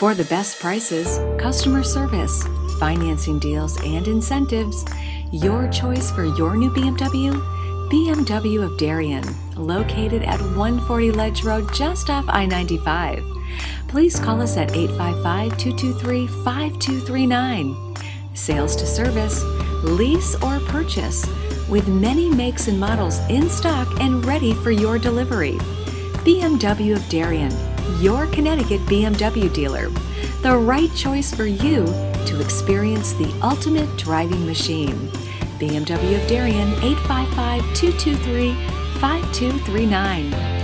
For the best prices, customer service, financing deals, and incentives, your choice for your new BMW? BMW of Darien, located at 140 Ledge Road just off I 95. Please call us at 855 223 5239. Sales to service, lease, or purchase, with many makes and models in stock and ready for your delivery. BMW of Darien, your Connecticut BMW dealer. The right choice for you to experience the ultimate driving machine. BMW of Darien 855 223 5239.